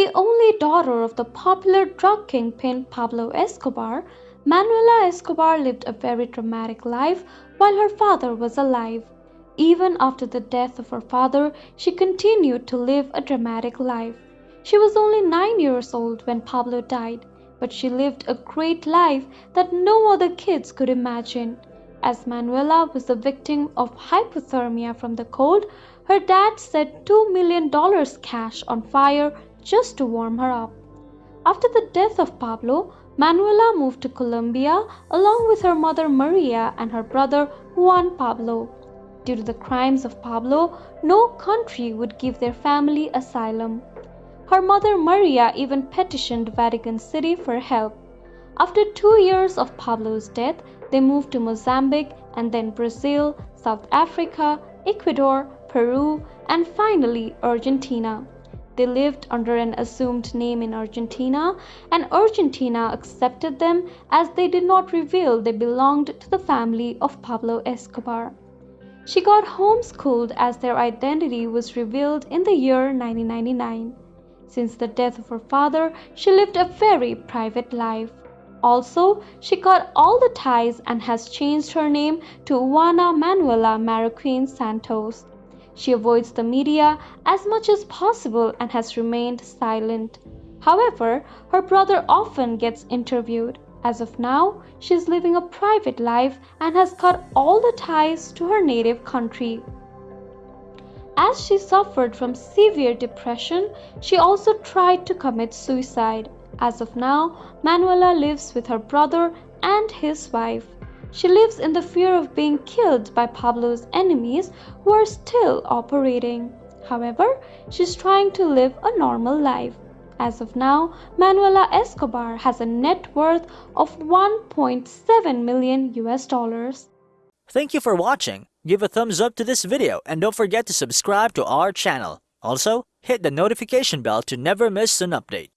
The only daughter of the popular drug kingpin Pablo Escobar, Manuela Escobar lived a very dramatic life while her father was alive. Even after the death of her father, she continued to live a dramatic life. She was only nine years old when Pablo died, but she lived a great life that no other kids could imagine. As Manuela was the victim of hypothermia from the cold, her dad set $2 million cash on fire just to warm her up. After the death of Pablo, Manuela moved to Colombia along with her mother Maria and her brother Juan Pablo. Due to the crimes of Pablo, no country would give their family asylum. Her mother Maria even petitioned Vatican City for help. After two years of Pablo's death, they moved to Mozambique and then Brazil, South Africa, Ecuador, Peru, and finally Argentina. They lived under an assumed name in Argentina, and Argentina accepted them as they did not reveal they belonged to the family of Pablo Escobar. She got homeschooled as their identity was revealed in the year 1999. Since the death of her father, she lived a very private life. Also, she cut all the ties and has changed her name to Juana Manuela Marroquin Santos. She avoids the media as much as possible and has remained silent. However, her brother often gets interviewed. As of now, she is living a private life and has cut all the ties to her native country. As she suffered from severe depression, she also tried to commit suicide. As of now, Manuela lives with her brother and his wife. She lives in the fear of being killed by Pablo's enemies who are still operating. However, she's trying to live a normal life. As of now, Manuela Escobar has a net worth of 1.7 million US dollars. Thank you for watching. Give a thumbs up to this video and don't forget to subscribe to our channel. Also, hit the notification bell to never miss an update.